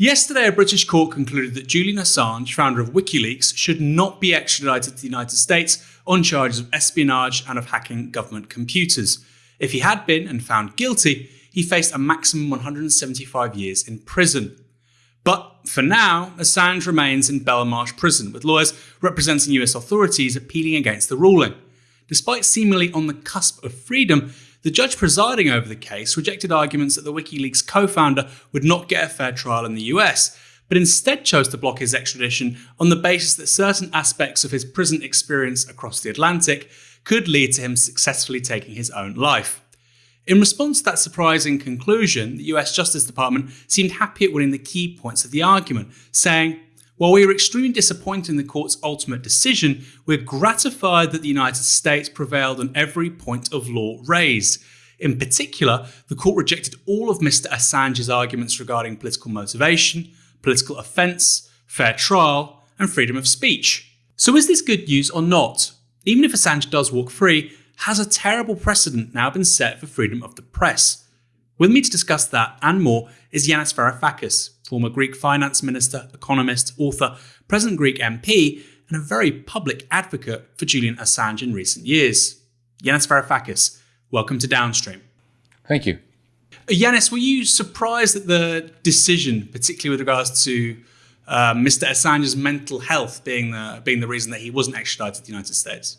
Yesterday, a British court concluded that Julian Assange, founder of WikiLeaks, should not be extradited to the United States on charges of espionage and of hacking government computers. If he had been and found guilty, he faced a maximum 175 years in prison. But for now, Assange remains in Belmarsh prison, with lawyers representing US authorities appealing against the ruling. Despite seemingly on the cusp of freedom, the judge presiding over the case rejected arguments that the WikiLeaks co founder would not get a fair trial in the US, but instead chose to block his extradition on the basis that certain aspects of his prison experience across the Atlantic could lead to him successfully taking his own life. In response to that surprising conclusion, the US Justice Department seemed happy at winning the key points of the argument, saying, while we are extremely disappointed in the court's ultimate decision, we're gratified that the United States prevailed on every point of law raised. In particular, the court rejected all of Mr. Assange's arguments regarding political motivation, political offence, fair trial, and freedom of speech. So is this good news or not? Even if Assange does walk free, has a terrible precedent now been set for freedom of the press? With me to discuss that and more is Yanis Varoufakis, former Greek finance minister, economist, author, present Greek MP, and a very public advocate for Julian Assange in recent years. Yanis Varoufakis, welcome to Downstream. Thank you. Yanis, were you surprised at the decision, particularly with regards to uh, Mr. Assange's mental health being the, being the reason that he wasn't extradited to the United States?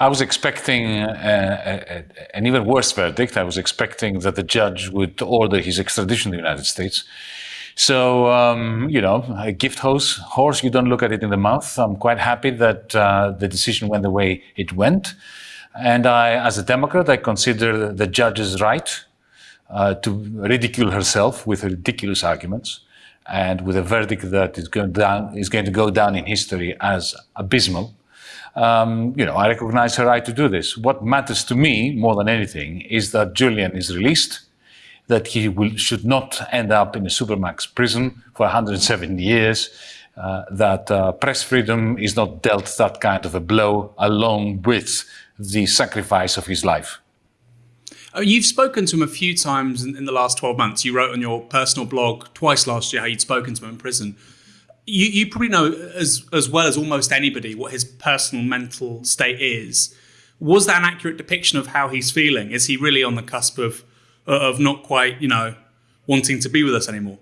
I was expecting a, a, an even worse verdict. I was expecting that the judge would order his extradition to the United States. So, um, you know, a gift horse, horse, you don't look at it in the mouth. I'm quite happy that uh, the decision went the way it went. And I, as a Democrat, I consider the judge's right uh, to ridicule herself with ridiculous arguments and with a verdict that is going, down, is going to go down in history as abysmal. Um, you know, I recognize her right to do this. What matters to me more than anything is that Julian is released that he will, should not end up in a supermax prison for 170 years, uh, that uh, press freedom is not dealt that kind of a blow along with the sacrifice of his life. Uh, you've spoken to him a few times in, in, the last 12 months. You wrote on your personal blog twice last year how you'd spoken to him in prison. You, you probably know as, as well as almost anybody what his personal mental state is. Was that an accurate depiction of how he's feeling? Is he really on the cusp of of not quite, you know, wanting to be with us anymore?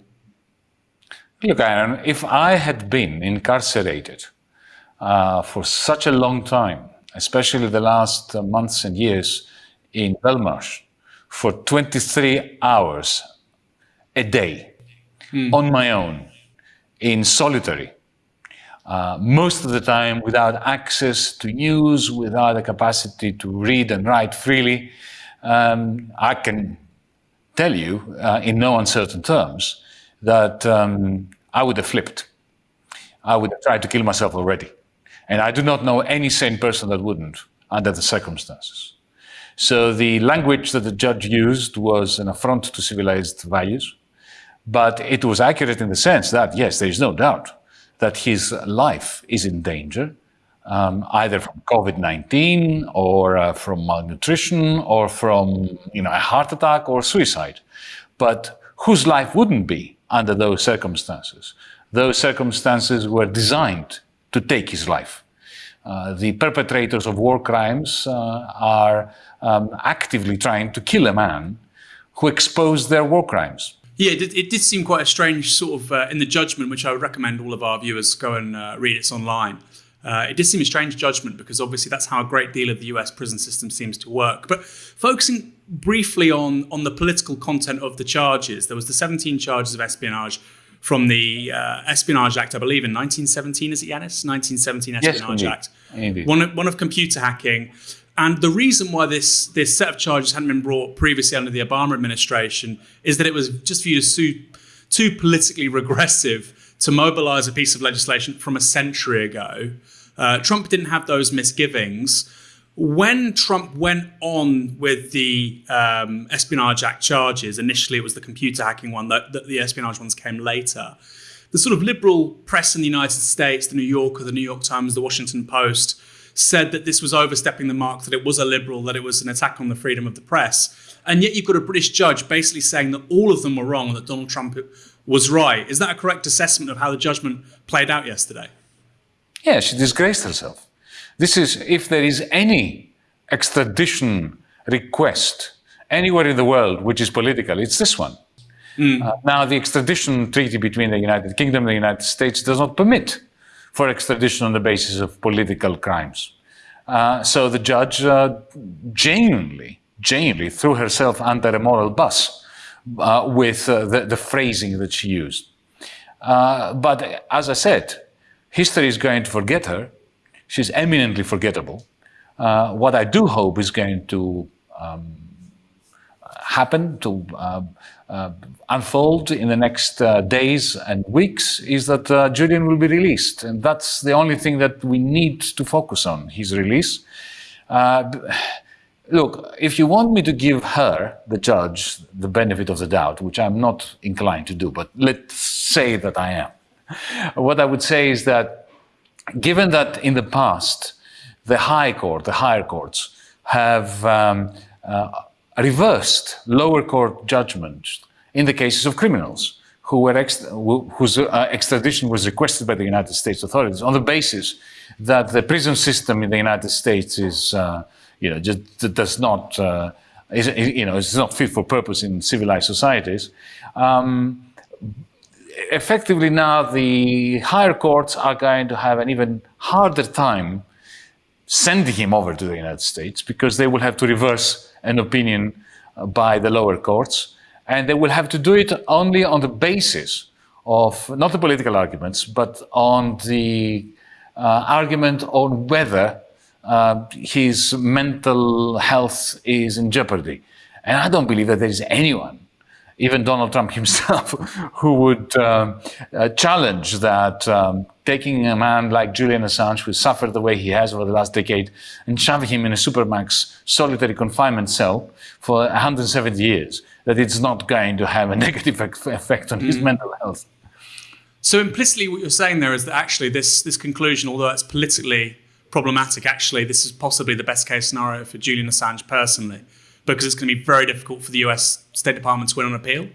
Look, Aaron, if I had been incarcerated uh, for such a long time, especially the last uh, months and years in Belmarsh, for 23 hours a day mm. on my own, in solitary, uh, most of the time without access to news, without the capacity to read and write freely, um, I can tell you uh, in no uncertain terms that um, I would have flipped. I would have tried to kill myself already. And I do not know any sane person that wouldn't under the circumstances. So the language that the judge used was an affront to civilized values, but it was accurate in the sense that, yes, there is no doubt that his life is in danger um, either from COVID-19 or uh, from malnutrition or from you know, a heart attack or suicide. But whose life wouldn't be under those circumstances? Those circumstances were designed to take his life. Uh, the perpetrators of war crimes uh, are um, actively trying to kill a man who exposed their war crimes. Yeah, it did, it did seem quite a strange sort of uh, in the judgment, which I would recommend all of our viewers go and uh, read. It's online. Uh, it did seem a strange judgment because obviously that's how a great deal of the US prison system seems to work. But focusing briefly on, on the political content of the charges, there was the 17 charges of espionage from the uh, Espionage Act, I believe, in 1917, is it Yanis? 1917 Espionage yes, Act. Indeed. One, one of computer hacking. And the reason why this, this set of charges hadn't been brought previously under the Obama administration is that it was just viewed as too, too politically regressive to mobilize a piece of legislation from a century ago uh, Trump didn't have those misgivings. When Trump went on with the um, Espionage Act charges, initially it was the computer hacking one, that, the espionage ones came later. The sort of liberal press in the United States, the New Yorker, the New York Times, the Washington Post, said that this was overstepping the mark, that it was a liberal, that it was an attack on the freedom of the press. And yet you've got a British judge basically saying that all of them were wrong, and that Donald Trump was right. Is that a correct assessment of how the judgment played out yesterday? Yeah, she disgraced herself. This is, if there is any extradition request anywhere in the world which is political, it's this one. Mm. Uh, now, the extradition treaty between the United Kingdom and the United States does not permit for extradition on the basis of political crimes. Uh, so the judge uh, genuinely, genuinely threw herself under a moral bus uh, with uh, the, the, phrasing that she used. Uh, but as I said, history is going to forget her. She's eminently forgettable. what I do hope is going to um, happen, to uh, uh, unfold in the next uh, days and weeks is that uh, Julian will be released. And that's the only thing that we need to focus on, his release. Uh, look, if you want me to give her, the judge, the benefit of the doubt, which I'm not inclined to do, but let's say that I am, what I would say is that given that in the past, the High Court, the higher courts, have um, uh, reversed lower court judgments in the cases of criminals who were whose uh, extradition was requested by the United States authorities on the basis that the prison system in the United States is, uh, you know, just does not, uh, is, you know, is not fit for purpose in civilized societies. Um, effectively now the higher courts are going to have an even harder time sending him over to the United States because they will have to reverse an opinion uh, by the lower courts. And they will have to do it only on the basis of not the political arguments, but on the uh, argument on whether uh, his mental health is in jeopardy. And I don't believe that there is anyone even Donald Trump himself, who would um, uh, challenge that um, taking a man like Julian Assange, who suffered the way he has over the last decade, and shoving him in a supermax solitary confinement cell for 170 years, that it's not going to have a negative effect on his mm. mental health. So implicitly, what you're saying there is that actually this this conclusion, although it's politically problematic, actually this is possibly the best case scenario for Julian Assange personally because it's going to be very difficult for the US State Department to win on appeal?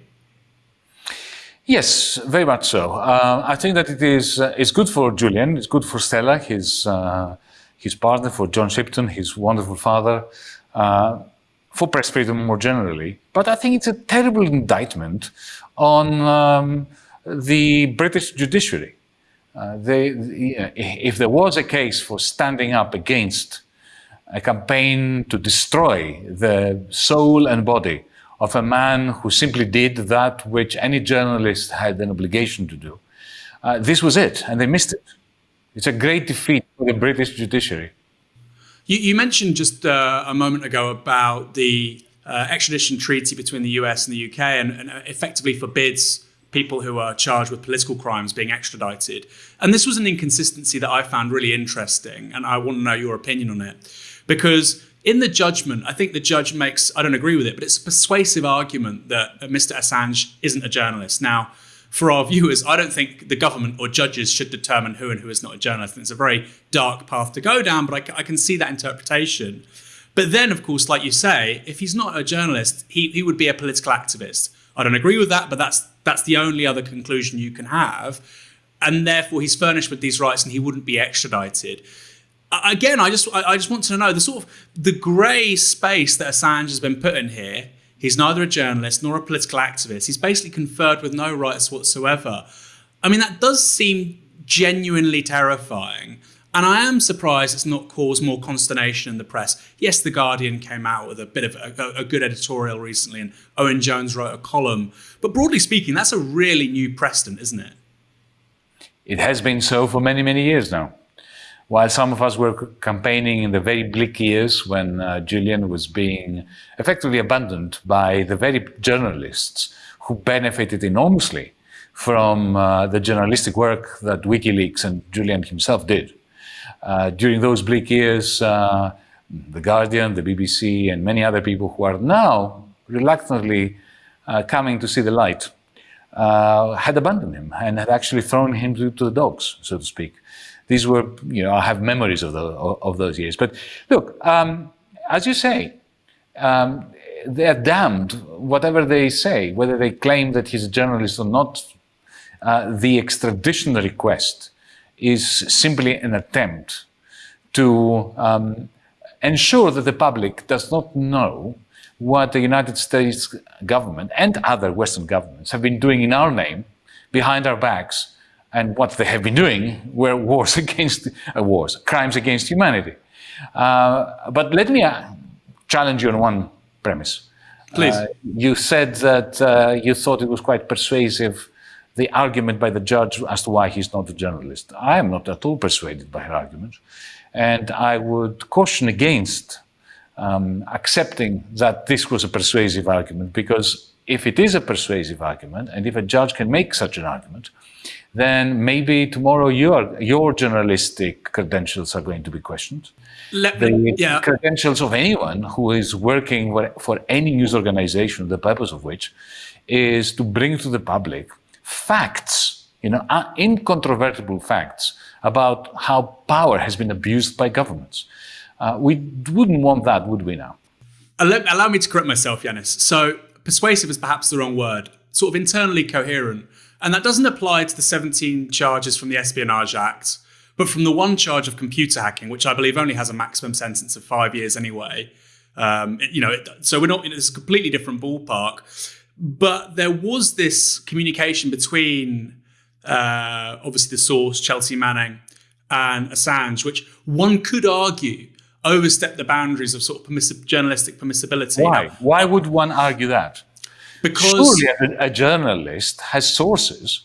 Yes, very much so. Uh, I think that it is uh, it's good for Julian, it's good for Stella, his uh, his partner, for John Shipton, his wonderful father, uh, for press freedom more generally. But I think it's a terrible indictment on um, the British judiciary. Uh, they, if there was a case for standing up against a campaign to destroy the soul and body of a man who simply did that which any journalist had an obligation to do. Uh, this was it, and they missed it. It's a great defeat for the British judiciary. You, you mentioned just uh, a moment ago about the uh, extradition treaty between the US and the UK and, and effectively forbids people who are charged with political crimes being extradited. And this was an inconsistency that I found really interesting, and I want to know your opinion on it. Because in the judgment, I think the judge makes, I don't agree with it, but it's a persuasive argument that Mr. Assange isn't a journalist. Now, for our viewers, I don't think the government or judges should determine who and who is not a journalist. And it's a very dark path to go down, but I, I, can see that interpretation. But then, of course, like you say, if he's not a journalist, he, he would be a political activist. I don't agree with that, but that's that's the only other conclusion you can have. And therefore, he's furnished with these rights and he wouldn't be extradited again, I just I just want to know the sort of the grey space that Assange has been put in here. He's neither a journalist nor a political activist. He's basically conferred with no rights whatsoever. I mean, that does seem genuinely terrifying. And I am surprised it's not caused more consternation in the press. Yes, The Guardian came out with a bit of a, a, good editorial recently, and Owen Jones wrote a column. But broadly speaking, that's a really new precedent, isn't it? It has been so for many, many years now. While some of us were campaigning in the very bleak years when uh, Julian was being effectively abandoned by the very journalists who benefited enormously from uh, the journalistic work that WikiLeaks and Julian himself did. Uh, during those bleak years, uh, The Guardian, the BBC, and many other people who are now reluctantly uh, coming to see the light uh, had abandoned him and had actually thrown him to, to the dogs, so to speak. These were, you know, I have memories of, the, of those years. But look, um, as you say, um, they are damned, whatever they say, whether they claim that he's a journalist or not, uh, the extradition request is simply an attempt to um, ensure that the public does not know what the United States government and other Western governments have been doing in our name, behind our backs, and what they have been doing were wars against uh, wars, crimes against humanity. Uh, but let me uh, challenge you on one premise. Please. Uh, you said that uh, you thought it was quite persuasive, the argument by the judge as to why he's not a journalist. I am not at all persuaded by her argument. And I would caution against um, accepting that this was a persuasive argument, because if it is a persuasive argument, and if a judge can make such an argument, then maybe tomorrow your, your journalistic credentials are going to be questioned. Let, the yeah. credentials of anyone who is working for, for any news organization, the purpose of which is to bring to the public facts, you know, incontrovertible facts about how power has been abused by governments. Uh, we wouldn't want that, would we now? Allow, allow me to correct myself, Yanis. So persuasive is perhaps the wrong word, sort of internally coherent. And that doesn't apply to the 17 charges from the Espionage Act, but from the one charge of computer hacking, which I believe only has a maximum sentence of five years anyway. Um, you know, it, so we're not in a completely different ballpark. But there was this communication between uh, obviously the source, Chelsea Manning, and Assange, which one could argue overstepped the boundaries of sort of permissive, journalistic permissibility. Why? Now, Why would one argue that? Because Surely a, a journalist has sources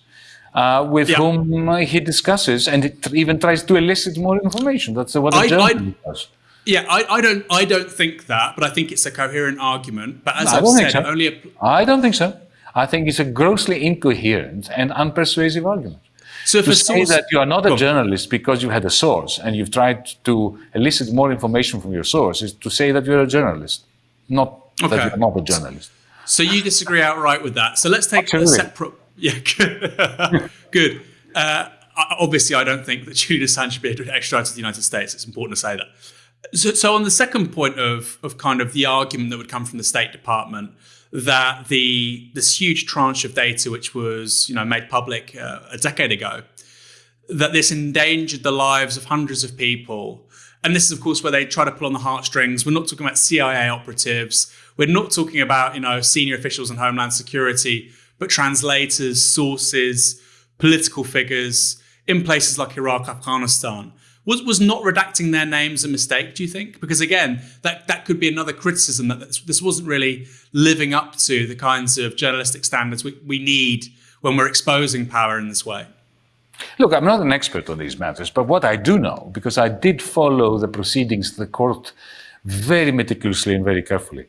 uh, with yeah. whom he discusses and even tries to elicit more information. That's what a journalist I, does. Yeah, I, I, don't. I don't think that, but I think it's a coherent argument. But as no, I've said, so. only. I don't think so. I think it's a grossly incoherent and unpersuasive argument. So to say source, that you are not a journalist because you had a source and you've tried to elicit more information from your source is to say that you're a journalist, not okay. that you're not a journalist. So you disagree outright with that. So let's take Absolutely. a separate. Yeah, good. good. Uh, obviously, I don't think that Julian Assange should be extradited to the United States. It's important to say that. So, so on the second point of of kind of the argument that would come from the State Department that the this huge tranche of data, which was you know made public uh, a decade ago, that this endangered the lives of hundreds of people. And this is, of course, where they try to pull on the heartstrings. We're not talking about CIA operatives. We're not talking about you know senior officials in Homeland Security, but translators, sources, political figures in places like Iraq, Afghanistan. Was, was not redacting their names a mistake, do you think? Because again, that, that could be another criticism that this wasn't really living up to the kinds of journalistic standards we, we need when we're exposing power in this way. Look, I'm not an expert on these matters, but what I do know, because I did follow the proceedings of the court very meticulously and very carefully,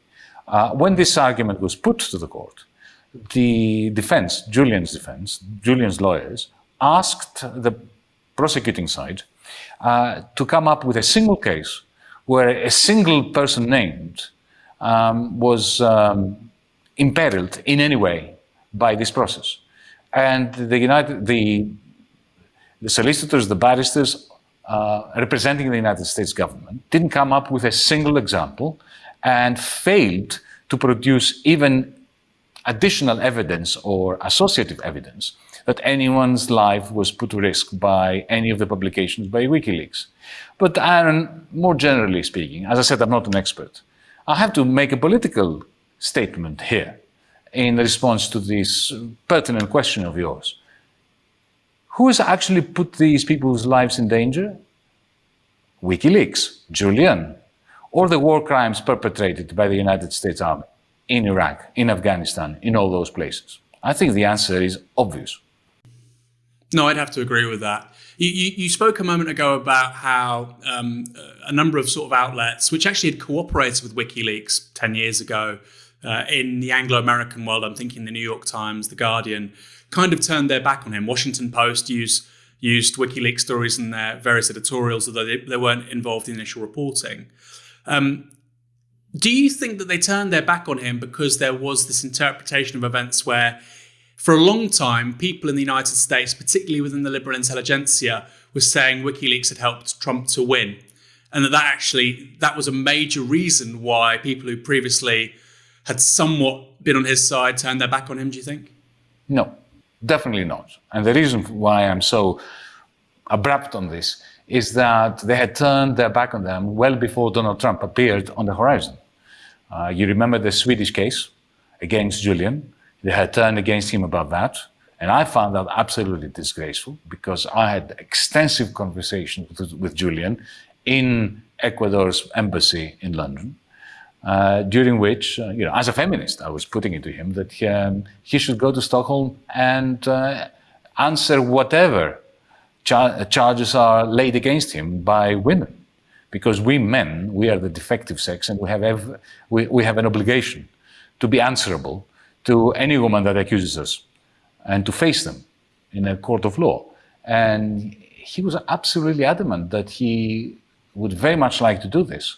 uh, when this argument was put to the court, the defense, Julian's defense, Julian's lawyers, asked the prosecuting side uh, to come up with a single case where a single person named um, was um, imperiled in any way by this process. And the United, the, the solicitors, the barristers uh, representing the United States government didn't come up with a single example and failed to produce even additional evidence or associative evidence that anyone's life was put to risk by any of the publications by WikiLeaks. But Aaron, more generally speaking, as I said, I'm not an expert. I have to make a political statement here in response to this pertinent question of yours. Who has actually put these people's lives in danger? WikiLeaks, Julian, or the war crimes perpetrated by the United States Army in Iraq, in Afghanistan, in all those places? I think the answer is obvious. No, I'd have to agree with that. You, you, you spoke a moment ago about how um, a number of sort of outlets, which actually had cooperated with WikiLeaks 10 years ago uh, in the Anglo American world, I'm thinking the New York Times, The Guardian, kind of turned their back on him. Washington Post used, used WikiLeaks stories in their various editorials, although they, they weren't involved in initial reporting. Um, do you think that they turned their back on him because there was this interpretation of events where for a long time, people in the United States, particularly within the liberal intelligentsia, were saying WikiLeaks had helped Trump to win. And that, that actually, that was a major reason why people who previously had somewhat been on his side turned their back on him, do you think? No. Definitely not. And the reason why I'm so abrupt on this is that they had turned their back on them well before Donald Trump appeared on the horizon. Uh, you remember the Swedish case against Julian? They had turned against him about that. And I found that absolutely disgraceful because I had extensive conversations with, with Julian in Ecuador's embassy in London, uh, during which, uh, you know, as a feminist, I was putting it to him that um, he should go to Stockholm and uh, answer whatever char charges are laid against him by women. Because we men, we are the defective sex and we have, we, we have an obligation to be answerable to any woman that accuses us and to face them in a court of law. And he was absolutely adamant that he would very much like to do this,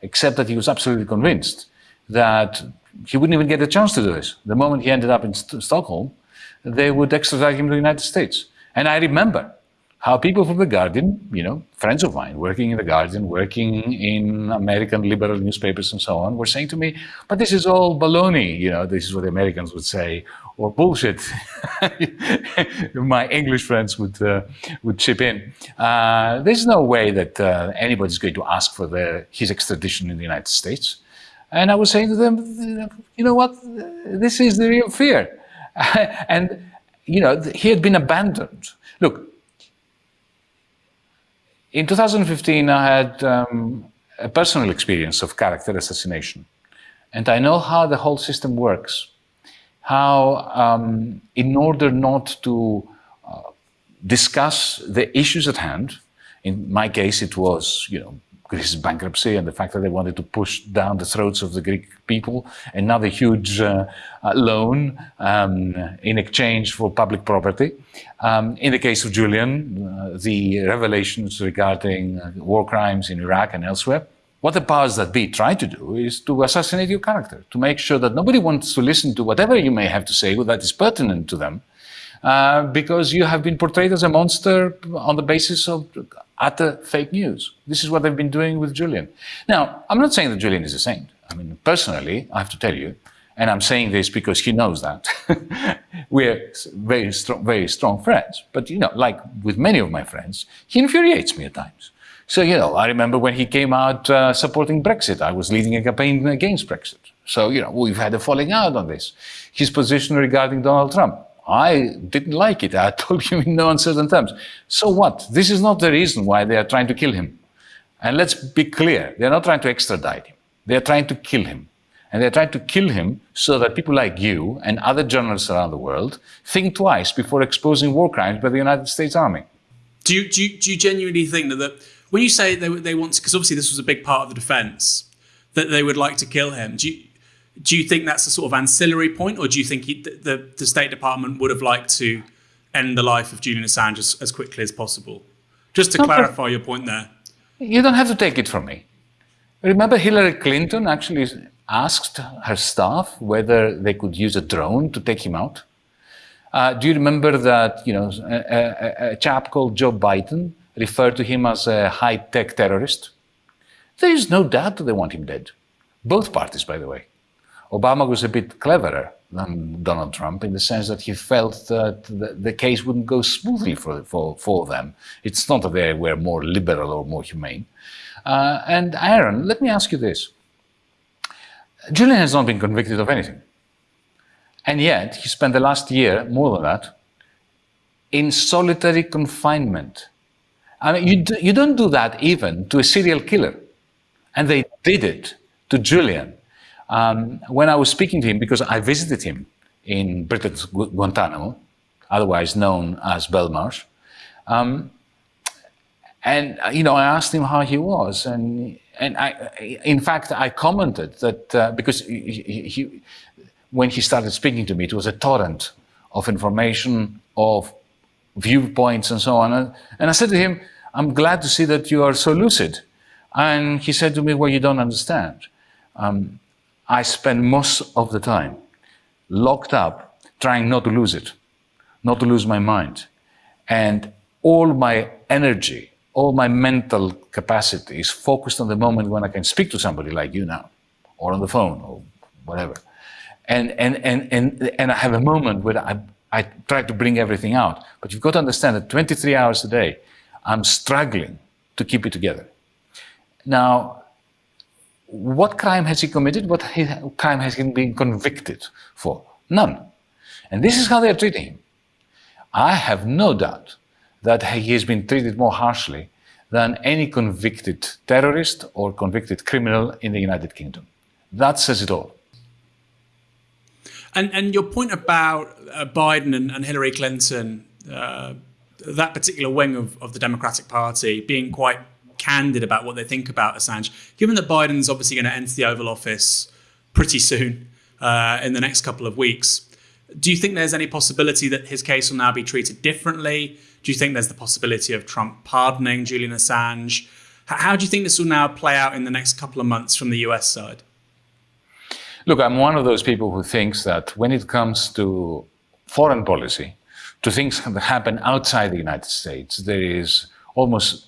except that he was absolutely convinced that he wouldn't even get a chance to do this. The moment he ended up in St Stockholm, they would extradite him to the United States. And I remember how people from The Guardian, you know, friends of mine working in The Guardian, working in American liberal newspapers and so on, were saying to me, but this is all baloney, you know, this is what the Americans would say, or bullshit. My English friends would, uh, would chip in. Uh, there's no way that uh, anybody's going to ask for the, his extradition in the United States. And I was saying to them, you know what, this is the real fear. and, you know, he had been abandoned. Look, in 2015, I had um, a personal experience of character assassination. And I know how the whole system works. How, um, in order not to uh, discuss the issues at hand, in my case, it was, you know, Greece's bankruptcy and the fact that they wanted to push down the throats of the Greek people, another huge uh, uh, loan um, in exchange for public property. Um, in the case of Julian, uh, the revelations regarding uh, war crimes in Iraq and elsewhere, what the powers that be try to do is to assassinate your character, to make sure that nobody wants to listen to whatever you may have to say that is pertinent to them, uh, because you have been portrayed as a monster on the basis of utter fake news. This is what they've been doing with Julian. Now, I'm not saying that Julian is a saint. I mean, personally, I have to tell you, and I'm saying this because he knows that, we're very strong, very strong friends. But, you know, like with many of my friends, he infuriates me at times. So, you know, I remember when he came out uh, supporting Brexit, I was leading a campaign against Brexit. So, you know, we've had a falling out on this. His position regarding Donald Trump, I didn't like it. I told him in no uncertain terms. So what? This is not the reason why they are trying to kill him. And let's be clear, they're not trying to extradite him. They're trying to kill him. And they're trying to kill him so that people like you and other journalists around the world think twice before exposing war crimes by the United States Army. Do you, do you, do you genuinely think that, that when you say they, they want to, because obviously this was a big part of the defense, that they would like to kill him, do you, do you think that's a sort of ancillary point, or do you think he, the, the State Department would have liked to end the life of Julian Assange as, as quickly as possible? Just to clarify your point there. You don't have to take it from me. Remember Hillary Clinton actually asked her staff whether they could use a drone to take him out? Uh, do you remember that you know a, a, a, chap called Joe Biden referred to him as a high-tech terrorist? There is no doubt that they want him dead. Both parties, by the way. Obama was a bit cleverer than Donald Trump in the sense that he felt that the, case wouldn't go smoothly for, for, for them. It's not that they were more liberal or more humane. Uh, and Aaron, let me ask you this. Julian has not been convicted of anything. And yet, he spent the last year, more than that, in solitary confinement. I mean, you, do, you don't do that even to a serial killer. And they did it to Julian. Um, when I was speaking to him, because I visited him in Britain's Guantanamo, otherwise known as Belmarsh, um, and you know, I asked him how he was, and and I, in fact, I commented that uh, because he, he, when he started speaking to me, it was a torrent of information, of viewpoints, and so on. And I said to him, "I'm glad to see that you are so lucid." And he said to me, "Well, you don't understand." Um, I spend most of the time locked up trying not to lose it, not to lose my mind. And all my energy, all my mental capacity is focused on the moment when I can speak to somebody like you now, or on the phone, or whatever. And, and, and, and, and I have a moment where I, I try to bring everything out. But you've got to understand that 23 hours a day, I'm struggling to keep it together. Now, what crime has he committed? What crime has he been convicted for? None. And this is how they are treating him. I have no doubt that he has been treated more harshly than any convicted terrorist or convicted criminal in the United Kingdom. That says it all. And, and your point about uh, Biden and, and, Hillary Clinton, uh, that particular wing of, of the Democratic Party being quite candid about what they think about Assange, given that Biden's obviously going to enter the Oval Office pretty soon uh, in the next couple of weeks, do you think there's any possibility that his case will now be treated differently? Do you think there's the possibility of Trump pardoning Julian Assange? How do you think this will now play out in the next couple of months from the US side? Look, I'm one of those people who thinks that when it comes to foreign policy, to things that happen outside the United States, there is almost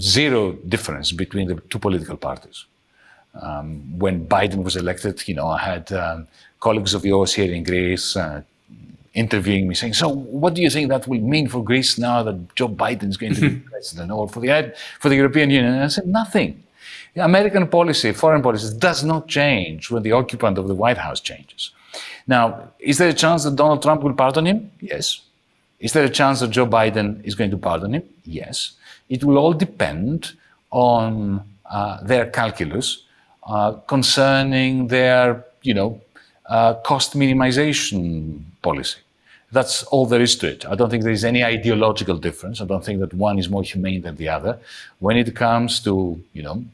zero difference between the two political parties. Um, when Biden was elected, you know, I had um, colleagues of yours here in Greece uh, interviewing me, saying, "So, what do you think that will mean for Greece now that Joe Biden is going to be president, or for the for the European Union?" And I said, "Nothing. American policy, foreign policy, does not change when the occupant of the White House changes." Now, is there a chance that Donald Trump will pardon him? Yes. Is there a chance that Joe Biden is going to pardon him? Yes. It will all depend on uh, their calculus uh, concerning their, you know, uh, cost minimization policy. That's all there is to it. I don't think there is any ideological difference. I don't think that one is more humane than the other. When it comes to, you know,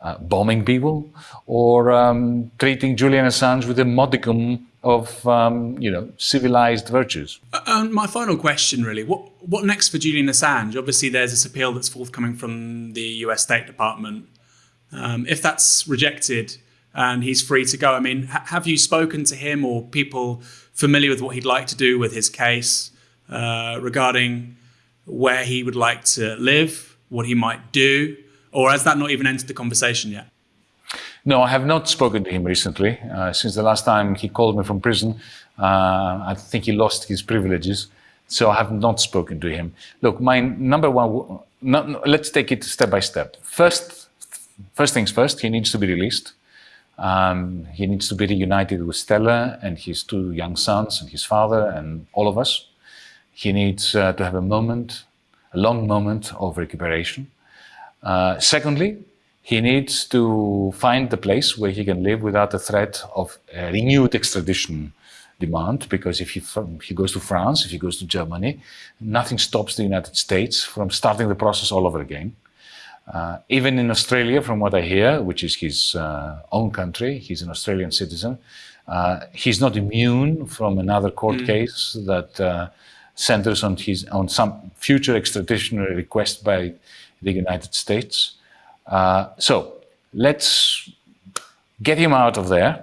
uh, bombing people or um, treating Julian Assange with a modicum of, um, you know, civilized virtues. Uh, my final question, really, what what next for Julian Assange? Obviously, there's this appeal that's forthcoming from the U.S. State Department. Um, if that's rejected, and he's free to go. I mean, ha- have you spoken to him or people familiar with what he'd like to do with his case uh, regarding where he would like to live, what he might do, or has that not even entered the conversation yet? No, I have not spoken to him recently. Uh, since the last time he called me from prison, uh, I think he lost his privileges. So I have not spoken to him. Look, my number one, no, let's take it step by step. First, first things first, he needs to be released. Um, he needs to be reunited with Stella and his two young sons and his father and all of us. He needs uh, to have a moment, a long moment of recuperation. Uh, secondly, he needs to find the place where he can live without the threat of renewed extradition demand, because if he, if he goes to France, if he goes to Germany, nothing stops the United States from starting the process all over again. Uh, even in Australia, from what I hear, which is his uh, own country, he's an Australian citizen, uh, he's not immune from another court mm. case that uh, centers on, his, on some future extradition request by the United States. Uh, so let's get him out of there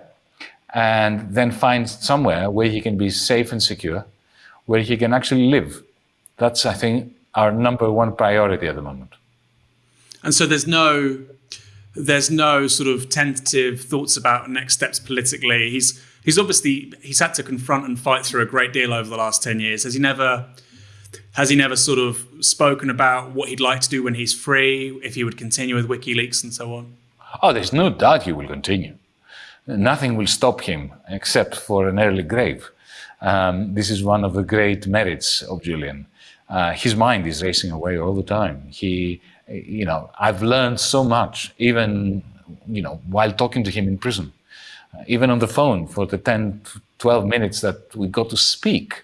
and then find somewhere where he can be safe and secure, where he can actually live. That's, I think, our number one priority at the moment. And so there's no there's no sort of tentative thoughts about next steps politically. He's he's obviously he's had to confront and fight through a great deal over the last ten years. Has he never has he never sort of spoken about what he'd like to do when he's free, if he would continue with WikiLeaks and so on? Oh, there's no doubt he will continue. Nothing will stop him except for an early grave. Um, this is one of the great merits of Julian. Uh, his mind is racing away all the time. He you know, I've learned so much, even, you know, while talking to him in prison, uh, even on the phone for the 10, 12 minutes that we got to speak.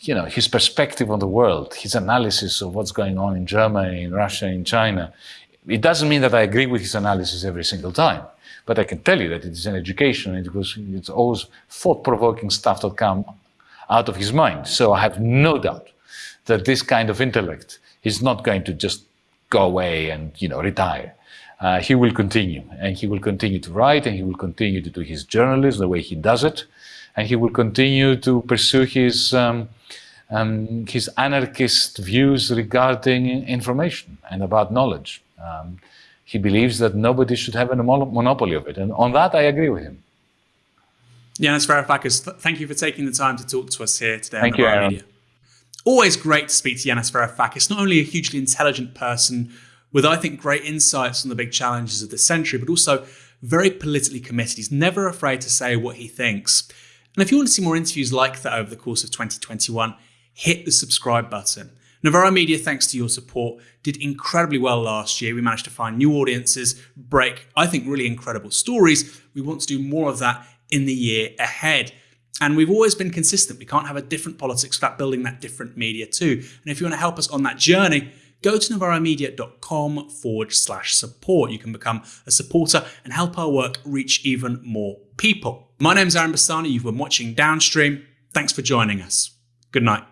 You know, his perspective on the world, his analysis of what's going on in Germany, in Russia, in China. It doesn't mean that I agree with his analysis every single time, but I can tell you that it is an education. It was, it's always thought-provoking stuff that come out of his mind. So I have no doubt that this kind of intellect is not going to just go away and you know retire. Uh, he will continue, and he will continue to write, and he will continue to do his journalism the way he does it, and he will continue to pursue his um, um, his anarchist views regarding information and about knowledge. Um, he believes that nobody should have a monopoly of it, and on that I agree with him. Yanis Varoufakis, th- thank you for taking the time to talk to us here today. Thank you, Aaron. Media. Always great to speak to Yanis Varoufakis, not only a hugely intelligent person with, I think, great insights on the big challenges of the century, but also very politically committed. He's never afraid to say what he thinks. And if you want to see more interviews like that over the course of 2021, hit the subscribe button. Novara Media, thanks to your support, did incredibly well last year. We managed to find new audiences, break, I think, really incredible stories. We want to do more of that in the year ahead. And we've always been consistent. We can't have a different politics without building that different media too. And if you want to help us on that journey, go to novaramedia.com forward slash support. You can become a supporter and help our work reach even more people. My name's Aaron Bastani. You've been watching Downstream. Thanks for joining us. Good night.